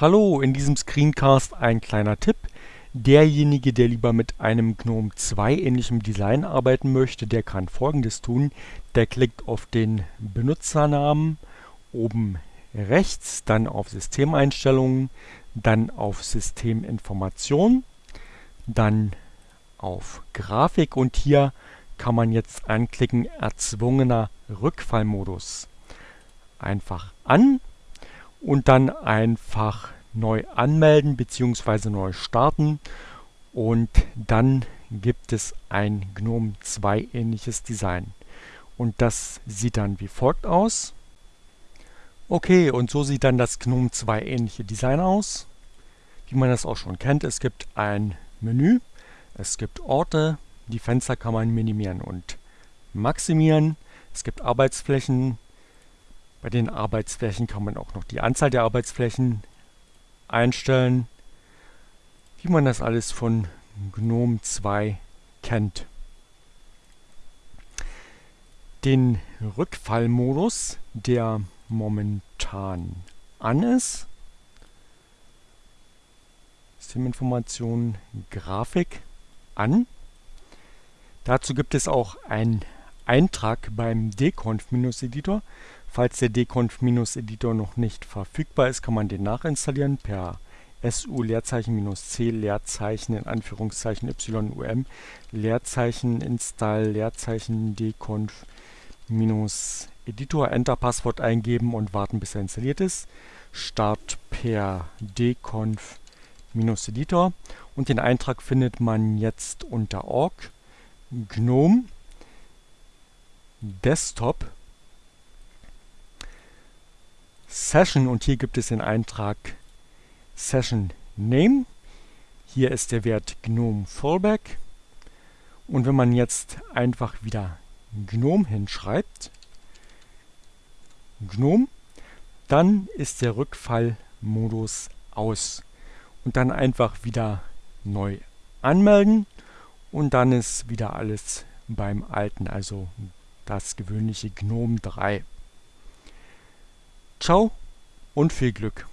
Hallo, in diesem Screencast ein kleiner Tipp. Derjenige, der lieber mit einem GNOME 2 ähnlichem Design arbeiten möchte, der kann folgendes tun. Der klickt auf den Benutzernamen oben rechts, dann auf Systemeinstellungen, dann auf Systeminformation, dann auf Grafik und hier kann man jetzt anklicken Erzwungener Rückfallmodus. Einfach an und dann einfach neu anmelden bzw. neu starten und dann gibt es ein GNOME 2 ähnliches Design. Und das sieht dann wie folgt aus. Okay, und so sieht dann das GNOME 2 ähnliche Design aus. Wie man das auch schon kennt, es gibt ein Menü, es gibt Orte, die Fenster kann man minimieren und maximieren. Es gibt Arbeitsflächen, bei den Arbeitsflächen kann man auch noch die Anzahl der Arbeitsflächen einstellen, wie man das alles von GNOME 2 kennt. Den Rückfallmodus, der momentan an ist, Systeminformationen, Grafik an. Dazu gibt es auch einen Eintrag beim dconf-editor. Falls der dconf-editor noch nicht verfügbar ist, kann man den nachinstallieren per su Leerzeichen-c Leerzeichen in Anführungszeichen yum Leerzeichen install Leerzeichen dconf Editor Enter Passwort eingeben und warten bis er installiert ist. Start per dconf Editor und den Eintrag findet man jetzt unter org GNOME Desktop Session und hier gibt es den Eintrag Session Name. Hier ist der Wert GNOME Fallback. Und wenn man jetzt einfach wieder GNOME hinschreibt, GNOME, dann ist der Rückfallmodus aus. Und dann einfach wieder neu anmelden und dann ist wieder alles beim alten, also das gewöhnliche GNOME 3. Ciao und viel Glück!